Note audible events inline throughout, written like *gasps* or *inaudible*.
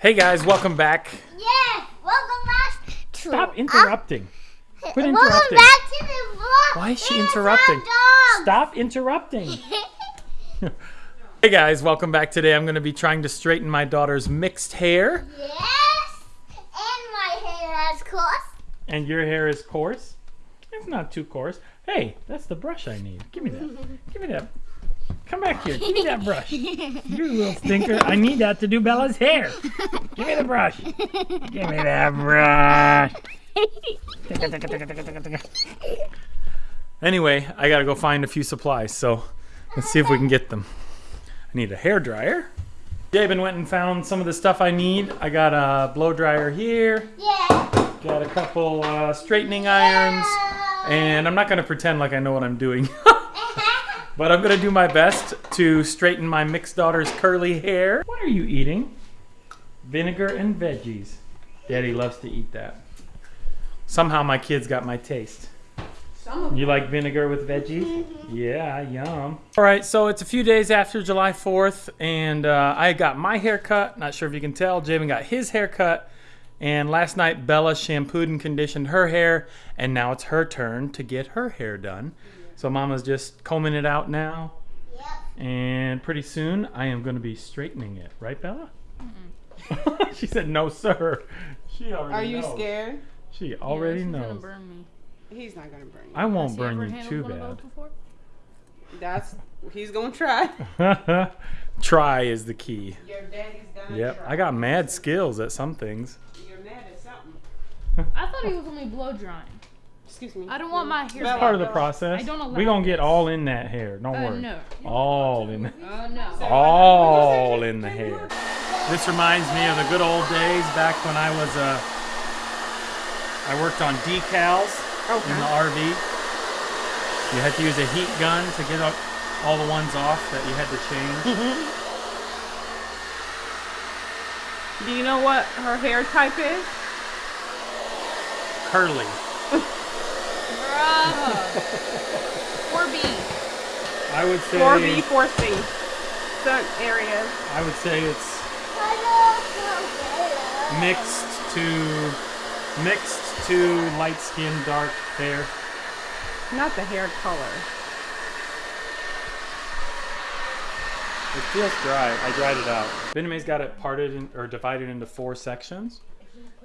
Hey guys, welcome back. Yeah, welcome back to. Stop interrupting. Uh, *laughs* Quit welcome interrupting. back to the vlog. Why is she There's interrupting? Stop interrupting. *laughs* *laughs* Hey guys, welcome back. Today I'm going to be trying to straighten my daughter's mixed hair. yes, and my hair has course. And your hair is coarse. It's not too coarse. Hey, that's the brush I need. Give me that. Give me that. Come back here. Give me that brush. *laughs* You little stinker. I need that to do Bella's hair. Give me the brush. Give me that brush. Anyway, I gotta go find a few supplies, so let's see if we can get them. I need a hair dryer. Jabin went and found some of the stuff I need. I got a blow dryer here, Yeah. got a couple uh, straightening irons, Yeah. and I'm not gonna pretend like I know what I'm doing. *laughs* but I'm gonna do my best to straighten my mixed daughter's curly hair. What are you eating? Vinegar and veggies. Daddy loves to eat that. Somehow my kids got my taste. You like vinegar with veggies? Yeah, yum. All right, so it's a few days after July 4th, and uh, I got my hair cut. Not sure if you can tell. Javen got his hair cut. And last night, Bella shampooed and conditioned her hair, and now it's her turn to get her hair done. So Mama's just combing it out now, Yep. and pretty soon I am going to be straightening it. Right, Bella? Mm-hmm. *laughs* she said, no, sir. She already Are you knows. scared? She already yeah, she's Gonna knows. burn me. He's not gonna burn you. I won't Has burn you too bad. That's he's gonna try. *laughs* Try is the key. Your daddy's gonna Yep, try. I got mad skills at some things. You're mad at something. *laughs* I thought he was only blow drying. Excuse me. I don't want my hair. Bella, Part of the process. I don't allow we gonna get all in that hair. Don't Uh, worry. no. All in. Uh, no. All in the hair. This reminds me of the good old days back when I was uh, I worked on decals in the RV. You had to use a heat gun to get all- all the ones off that you had to change. Do you know what her hair type is? Curly. *laughs* Bruh. 4B. I would say. 4B, 4C. Certain areas. I would say it's mixed to mixed to light skin, dark hair. Not the hair color. It feels dry. I dried it out. Bename's got it parted in, or divided into four sections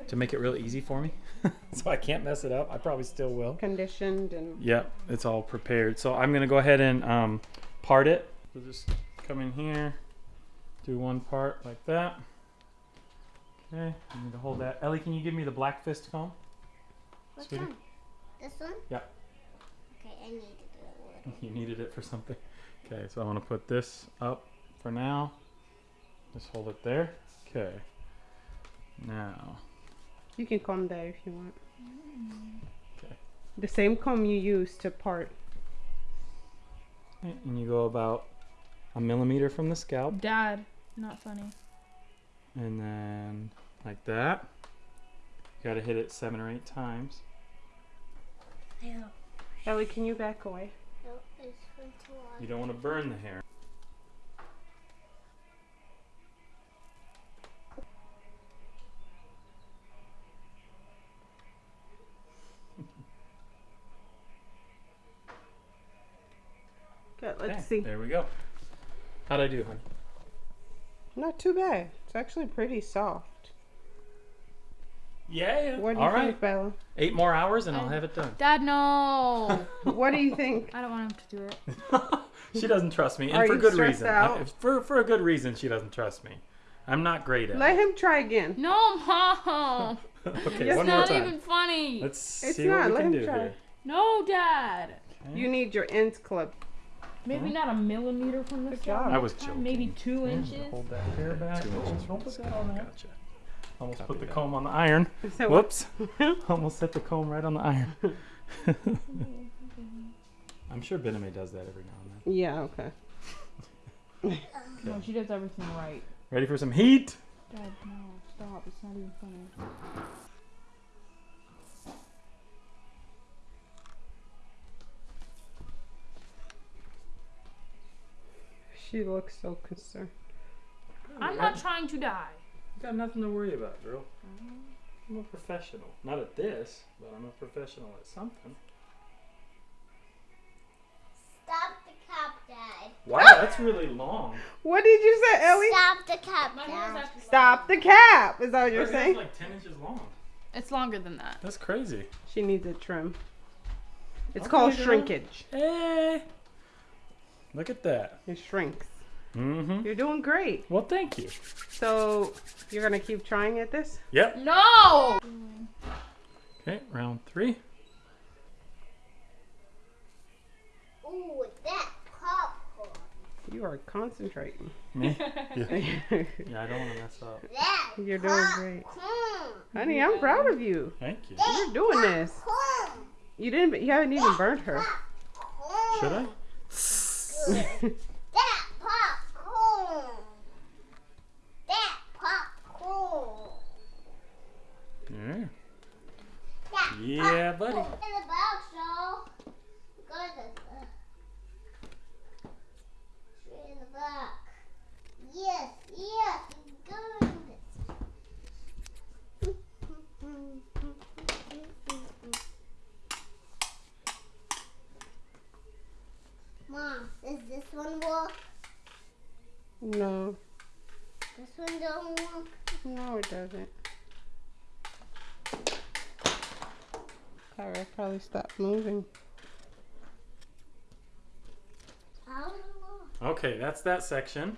to make it real easy for me, *laughs* so I can't mess it up. I probably still will. Conditioned and Yep, it's all prepared. So I'm gonna go ahead and um, part it. We'll just come in here, do one part like that. Okay, I need to hold that. Ellie, can you give me the black fist comb? Which Sweetie? one? This one? Yeah. Okay, I need to do it. *laughs* You needed it for something. Okay, so I want to put this up for now. Just hold it there. Okay. Now, you can comb that if you want. Okay. The same comb you use to part. and you go about a millimeter from the scalp, Dad. Not funny. and then like that. You gotta hit it seven or eight times. No, Ellie, can you back away? no, it's from too long. You don't want to burn the hair. Okay, let's Okay, see. There we go. How'd I do, honey? Not too bad. It's actually pretty soft. Yeah, yeah. What do you All right. think, Bella? Eight more hours and I'll I- have it done. Dad, no. *laughs* What do you think? I don't want him to do it. *laughs* she doesn't trust me, and Are for you good stressed reason. out? I- for for a good reason, she doesn't trust me. I'm not great at. Let him try again. No, Mom. *laughs* okay, It's one It's more not time. even funny. Let's It's see not, what we let can him do try. here. No, Dad. You need your ends clipped. Maybe not a millimeter from the Good job. I was next joking. Maybe two Yeah, inches. Hold that hair back. Two Almost inches don't put the that on there. Gotcha. Almost Copy put the that. comb on the iron. So Whoops. *laughs* Almost set the comb right on the iron. *laughs* *laughs* I'm sure Bename does that every now and then. Yeah, okay. No, she does everything right. Ready for some heat? Dad, no, stop. It's not even funny. She looks so concerned. I'm not trying to die. You got nothing to worry about, girl. Mm-hmm. I'm a professional. Not at this, but I'm a professional at something. Stop the cap, Dad. Wow, that's really long. What did you say, Ellie? Stop the cap, My Dad. Stop the cap. Is that what you're Her hair's saying? like 10 inches long. It's longer than that. That's crazy. She needs a trim. It's Okay, called girl. shrinkage. Hey! Look at that. It shrinks. Mm-hmm. You're doing great. Well, thank you. So you're gonna keep trying at this? Yep. No! Okay, round three. Ooh, that popcorn. You are concentrating. Me? *laughs* Yeah. *laughs* yeah, I don't want to mess up. That you're doing great. popcorn. Honey, I'm proud of you. Thank you. You're doing this. You didn't you haven't even burnt her. Should I? That popcorn. That popcorn. Yeah. That Yeah, buddy. popcorn. In the box, y'all. Go to the. Straight in the back. Yes, yes, good. Mom, does this one work? No, This one don't work. no, it doesn't. Kyra probably stopped moving. How does it work? Okay, that's that section.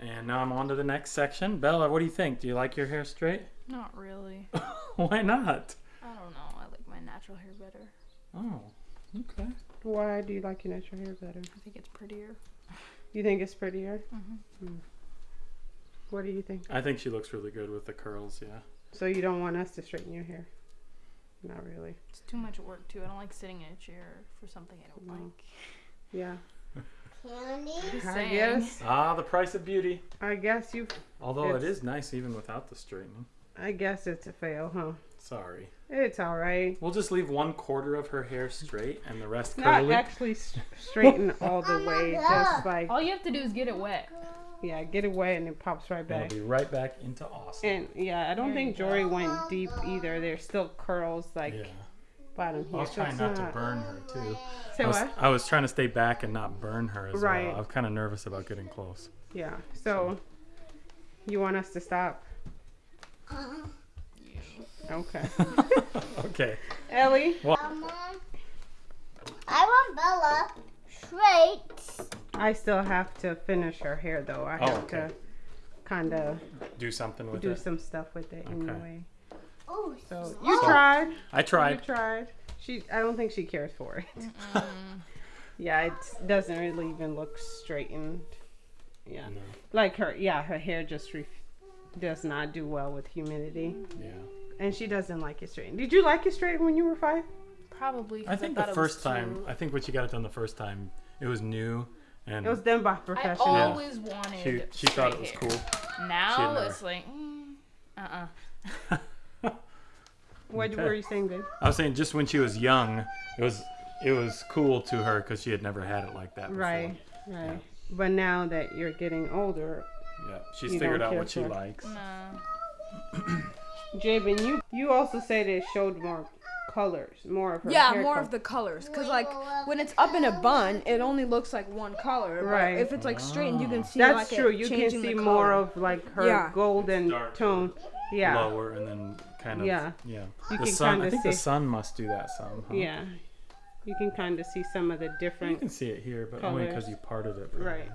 And now I'm on to the next section. Bella, what do you think? Do you like your hair straight? Not really. *laughs* Why not? I don't know. I like my natural hair better. Oh, okay. Why do you like your natural hair better? I think it's prettier. You think it's prettier? Mhm. Hmm. What do you think? I think she looks really good with the curls, yeah. So you don't want us to straighten your hair? Not really. It's too much work too. I don't like sitting in a chair for something I don't No. like. Yeah. Candy? Just I guess. Ah, the price of beauty. I guess you. Although It's- nice even without the straightening. I guess it's a fail, huh? Sorry. It's all right. We'll just leave one quarter of her hair straight and the rest Not curly. actually straighten all the way. Just *laughs* like All you have to do is get it wet. yeah, get it wet and it pops right back. it'll be right back into awesome. And yeah, I don't There think you Jory went deep either. There's still curls like yeah. bottom I was trying it's not to burn her too. Say I was, what? I was trying to stay back and not burn her as Right. well. I was kind of nervous about getting close. Yeah. So you want us to stop? Uh-huh. Okay. *laughs* okay. Ellie, um, I want Bella straight. I still have to finish her hair though. I Oh, have okay. to kind of Do something with do it. Do some stuff with it Okay. anyway. Oh, So you So- tried. I tried. You tried. She. I don't think she cares for it. *laughs* yeah, it doesn't really even look straightened. Yeah, No. like her. Yeah, her hair just ref- does not do well with humidity, Yeah. And she doesn't like it straightened. Did you like it straightened when you were five? Probably. I think thought the first time, too- I think when she got it done the first time, it was new and It was done by professional. I professional. always wanted. she, she thought it was straight cool. Now never- it's like, mm, uh-uh. *laughs* What Okay. were you saying, babe? I was saying just when she was young, it was it was cool to her because she had never had it like that before. Right, right. But now that you're getting older, Yeah. She's figured out what she for- likes. No. *clears throat* Jabin, you you also said it showed more colors, more of her Yeah, hair more color. of the colors. Cause like when it's up in a bun, it only looks like one color. Right. But if it's like straightened, you can see That's like true. It You can see more of like her Yeah. golden It's tone. Yeah, Lower and then kind of Yeah. yeah. You the can sun. I kinda think the sun must do that some. Huh? yeah. You can kind of see some of the different. You can see it here, but only because you parted it. probably. right,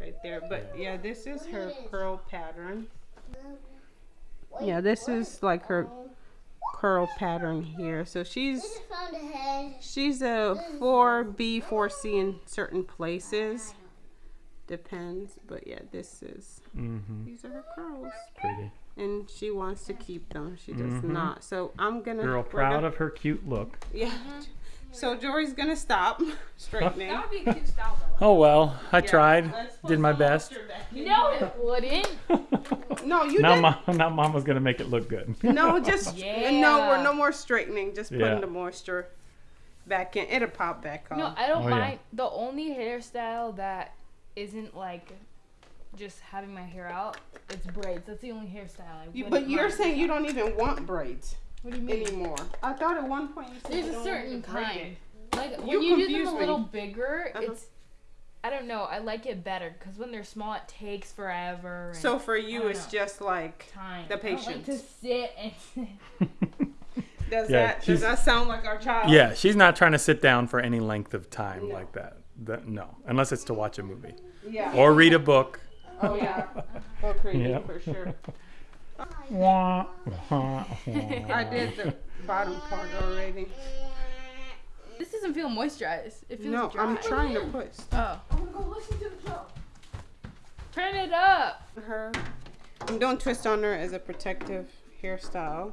right there. But yeah, this is her curl pattern. Yeah, this is like her curl pattern here. So she's This is from the head. she's a 4B, 4C in certain places. Depends, but yeah, this is Mm-hmm. these are her curls, Pretty. and she wants to keep them. She does Mhm. not. So I'm gonna Girl, proud gonna- of her cute look. Yeah. So Jory's gonna stop *laughs* straightening. That would be a cute style though. Oh well, I Yeah, tried. Did my best. moisture back in No, it wouldn't. *laughs* No, you now, did. mom, now mom was gonna make it look good. No, just Yeah. *laughs* Uh, no. We're no more straightening. Just putting Yeah. the moisture back in. It'll pop back on. No, I don't Oh, yeah. mind. The only hairstyle that isn't like just having my hair out, it's braids. That's the only hairstyle I You, but you're mind. saying you don't even want braids What do you mean? anymore. I thought at one point you said There's a certain want to braid kind. it. Like when You you, do them confuse a me. little bigger, Uh-huh. it's I don't know. I like it better because when they're small, it takes forever. And So for you, it's know. just like time. the I don't like to sit and. *laughs* *laughs* does Yeah, that does that sound like our child? Yeah, she's not trying to sit down for any length of time like that. That no, unless it's to watch a movie Yeah. or read a book. Oh yeah. *laughs* Or creepy Yeah. for sure. Wah, wah, wah. I did the bottom part already. This doesn't feel moisturized. It feels No, dry. I'm trying to put Oh. I'm gonna go listen to the show. Turn it up. her. I'm doing twist on her as a protective hairstyle.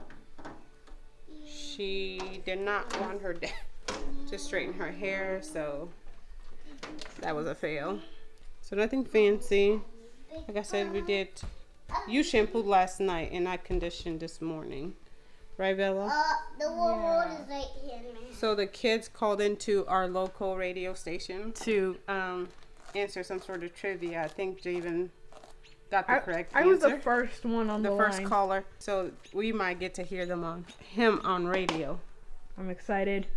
She did not want her dad to straighten her hair, so that was a fail. So nothing fancy. Like I said, we did. You shampooed last night, and I conditioned this morning, right, Bella? Uh, the reward is right here, man. So the kids called into our local radio station to um, answer some sort of trivia. I think Javen got the I, correct I answer. was the first one on the, the first line. caller. So we might get to hear them on him on radio. I'm excited.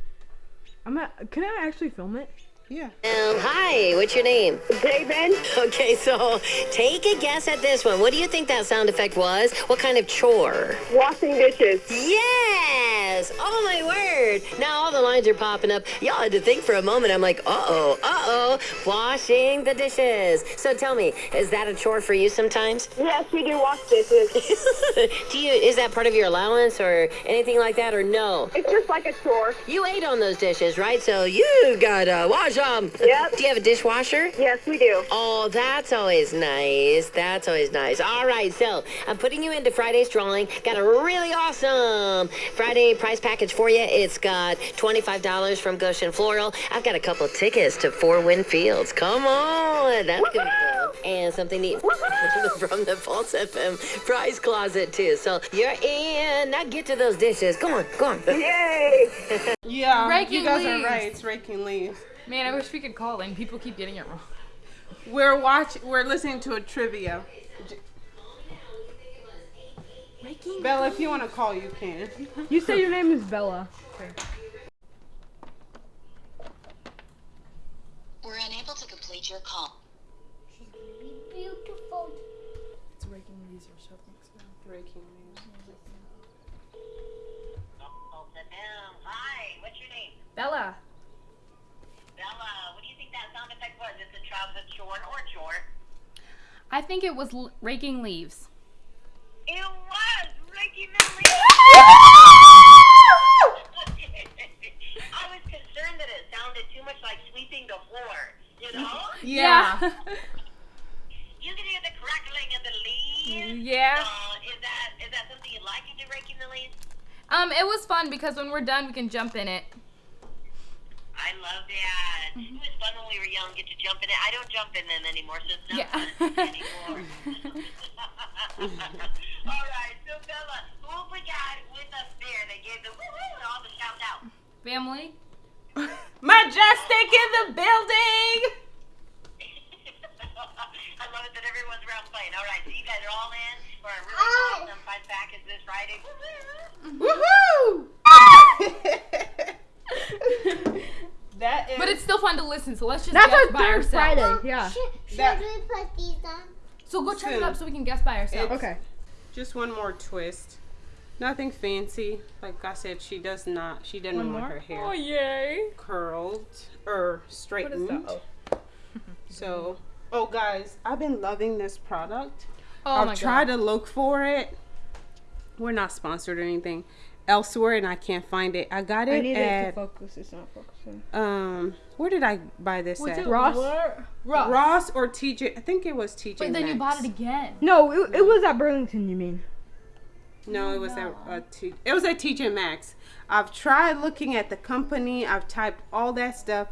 I'm at, can I actually film it? Yeah. Um, hi, what's your name? David. Okay, so take a guess at this one. What do you think that sound effect was? What kind of chore? Washing dishes. Yes! Oh my word! Now all the lines are popping up. Y'all had to think for a moment. I'm like, uh oh, uh oh, washing the dishes. So tell me, is that a chore for you sometimes? Yes, we do wash dishes. *laughs* do you? Is that part of your allowance or anything like that, or no? it's just like a chore. You ate on those dishes, right? So you gotta wash them. Yep. Do you have a dishwasher? Yes, we do. Oh, that's always nice. That's always nice. All right, so I'm putting you into Friday's drawing. Got a really awesome Friday prize package for you. It's got $25 from Goshen Floral. I've got a couple tickets to Four Winds Field. Come on, that's gonna be cool. And something neat *laughs* from the Pulse FM prize closet too. So you're in. Now get to those dishes. Go on, go on. Yay! Yeah. Raking you guys are right. It's raking leaves. Man, I wish we could call in. People keep getting it wrong. We're watching. We're listening to a trivia. J- Bella, if you want to call, you can. *laughs* You say your name is Bella. We're unable to complete your call. She's beautiful. It's raking leaves or something. Raking leaves. Hi, what's your name? Bella. Bella, what do you think that sound effect was? It's a trouser chore or chore? I think it was l- raking leaves. It was raking the leaves. *laughs* I was concerned that it sounded too much like sweeping the floor. You know? *laughs* Yeah. *laughs* you can hear the crackling of the leaves. Yeah. Uh, is that is that something you like? You do raking the leaves? Um, it was fun because when we're done, we can jump in it. I love that. It was fun when we were young, jump in it. I don't jump in them anymore, so it's not Yeah. fun anymore. *laughs* *laughs* all right, so Bella, who we got with us there? They gave the woo-woo and all the shout out. Family. Majestic in the building. *laughs* I love it that everyone's around playing. All right, so you guys are all in for a really oh. awesome fight back is this Friday. Woo-woo! Woohoo! That is. But it's still fun to listen, so let's just That's guess our by third ourselves. Friday. Oh, yeah. Should, should That- we put these on? So go turn it Soon. up so we can guess by ourselves. Okay. just one more twist. Nothing fancy. Like I said, she does not. She didn't One want more? her hair Oh yay! curled or straightened. Oh. *laughs* So, oh guys, I've been loving this product. Oh my I've tried god. to look for it. We're not sponsored or anything elsewhere, and I can't find it. I got I it need it to at focus. It's not focusing. um. Where did I buy this What's at? it? Ross? Ross. Ross or TJ? I think it was TJ. Wait, then you bought it again. No, it, it was at Burlington. You mean? No, it was at a T. It was at TJ Maxx. I've tried looking at the company. I've typed all that stuff,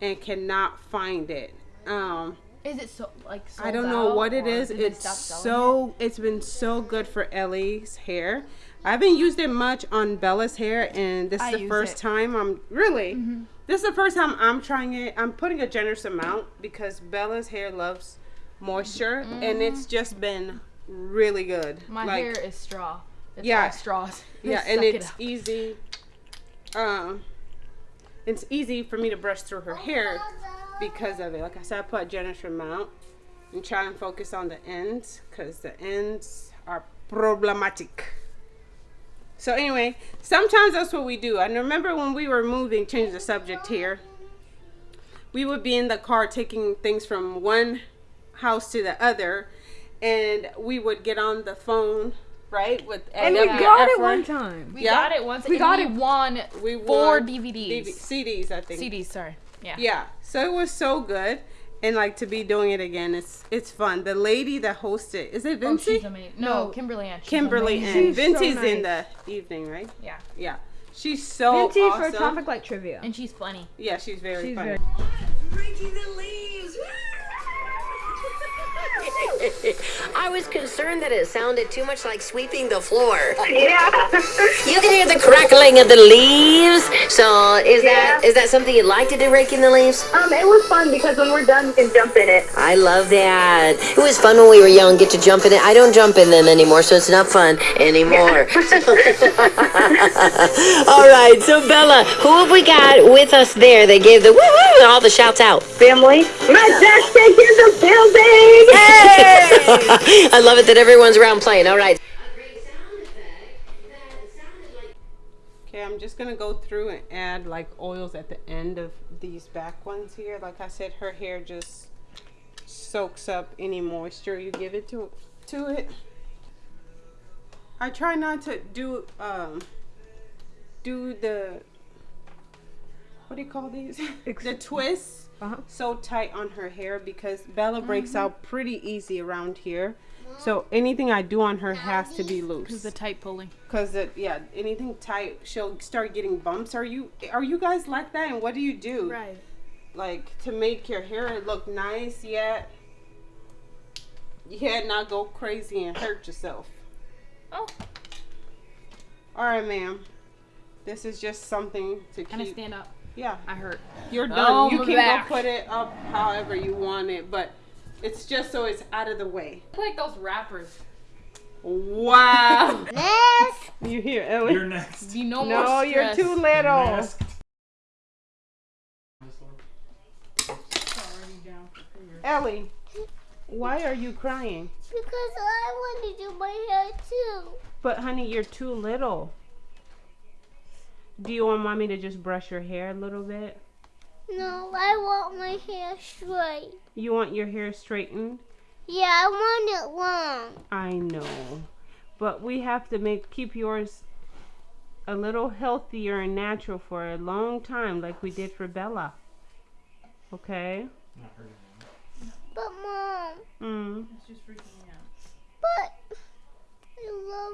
and cannot find it. Um, Is it so like? I don't know out, what it or is. It's stop selling so. It's been so good for Ellie's hair. I haven't used it much on Bella's hair, and this I is the first it. time I'm really. This is the first time I'm trying it. I'm putting a generous amount because Bella's hair loves moisture, and it's just been really good. My Like, hair is straw. It's Yeah. all straws. *laughs* Yeah, and it's up. easy. Um, it's easy for me to brush through her hair because of it. Like I said, I put generous amount and try and focus on the ends because the ends are problematic. So anyway, sometimes that's what we do. I remember when we were moving, change the subject here. We would be in the car taking things from one house to the other, and we would get on the phone, right? With And we AWF got it one time. We Yeah. got it once. We got we it- won We four DVDs. DV- CDs, I think. CDs, sorry. Yeah. Yeah. So it was so good. And like to be doing it again, it's it's fun. The lady that hosted is it Oh, Vinci? she's amazing. No, Kimberly Ann. She's Kimberly amazing. and She's so Vinci's in the evening, right? Yeah. Yeah. She's so Vinci awesome. for a topic like trivia. And she's funny. yeah, she's very She's funny. very. *laughs* I was concerned that it sounded too much like sweeping the floor. Yeah. You can hear the crackling of the leaves. So is that Yeah. is that something you'd like to do, raking the leaves? um, it was fun because when we're done, you can jump in it. I love that. It was fun when we were young, get to jump in it. I don't jump in them anymore, so it's not fun anymore. *laughs* all right, so Bella, who have we got with us there? They gave the woo woo and all the shouts out. Family, majestic in the building. I love it that everyone's around playing. All right. Okay, I'm just gonna go through and add like oils at the end of these back ones here. Like I said, her hair just soaks up any moisture you give it to to it. I try not to do um do the what do you call these? *laughs* the twists Uh-huh. so tight on her hair because Bella breaks out pretty easy around here. So anything I do on her has to be loose. The tight pulling. Cause it, yeah, anything tight, she'll start getting bumps. Are you are you guys like that? And what do you do? Right. Like to make your hair look nice yet, yet not go crazy and hurt yourself. Oh. All right, ma'am. This is just something to Can I keep. stand up? Yeah, I hurt. you're done. Oh, you can back. go put it up however you want it, but it's just so it's out of the way. Like those rappers. Wow. *laughs* Next. you hear Ellie? You're next. Be no, no, more you're too little. Masked. Ellie, why are you crying? Because I want to do my hair too. But honey, you're too little. Do you want mommy to just brush your hair a little bit? No, I want my hair straight. You want your hair straightened? Yeah, I want it long. I know. But we have to make keep yours a little healthier and natural for a long time like we did for Bella. Okay? But mom, Mm.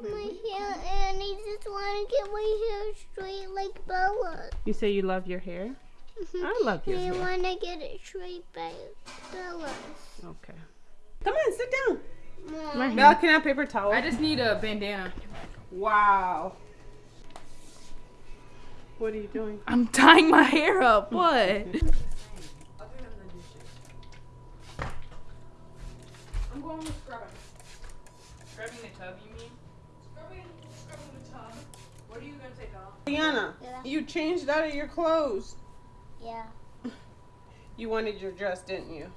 But I love my hair and I just want to get my hair straight like Bella. You say you love your hair? Mm-hmm. I love your I hair. want to get it straight by Bella's. Okay. Come on, sit down. Mom, Bella, can I have paper towel? I just need a bandana. Wow. What are you doing? I'm tying my hair up. *laughs* What? I'm going with scrubbing. Scrubbing the tub, Diana, Yeah. you changed out of your clothes. yeah. *laughs* You wanted your dress, didn't you?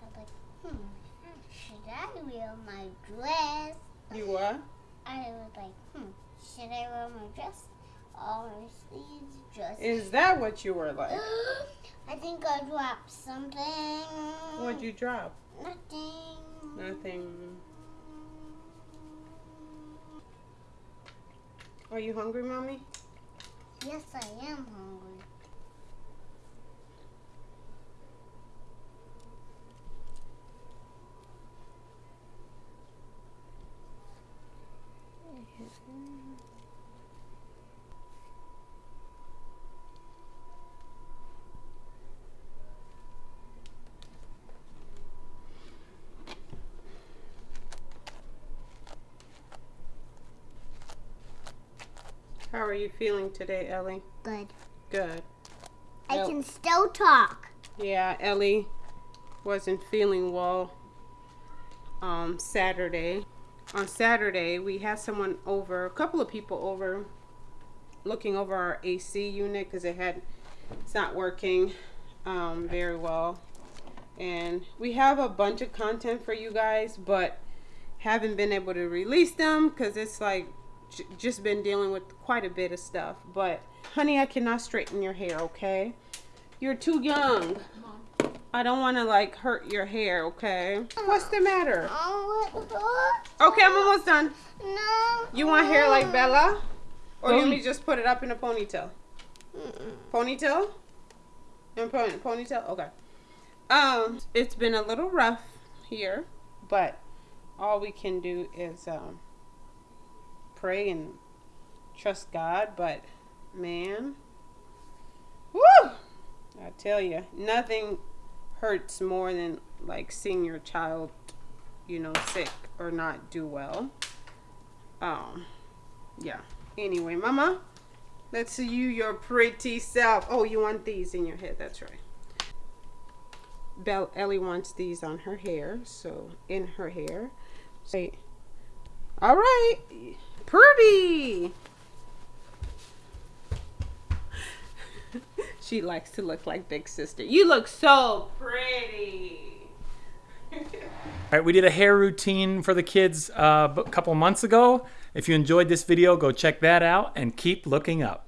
I was like, hmm, should I wear my dress? You what? I was like, hmm, should I wear my dress? Or my sleeves just. Is that what you were like? *gasps* I think I dropped something. What'd you drop? Nothing. Nothing. Are you hungry, mommy? Yes, I am hungry. How are you feeling today, Ellie? Good. Good. I Yep. can still talk. Yeah, Ellie wasn't feeling well um, Saturday. On Saturday, we had someone over, a couple of people over, looking over our AC unit because it had, it's not working um, very well. And we have a bunch of content for you guys, but haven't been able to release them because it's like just been dealing with quite a bit of stuff. But honey, I cannot straighten your hair, okay? You're too young. I don't want to like hurt your hair, okay? What's the matter? Okay, I'm almost done. No. You want hair like Bella? Or do you want me just put it up in a ponytail? Ponytail? In pony- ponytail? Okay. Um, it's been a little rough here, but all we can do is um, pray and trust God. But man, woo! I tell you, nothing hurts more than like seeing your child, you know, sick or not do well. Um, yeah. Anyway, Mama, let's see you your pretty self. Oh, you want these in your head? That's right. Belle Ellie wants these on her hair, so in her hair. Say, all right, pretty. she likes to look like big sister. You look so pretty. All right, we did a hair routine for the kids uh, a couple months ago. If you enjoyed this video, go check that out and keep looking up.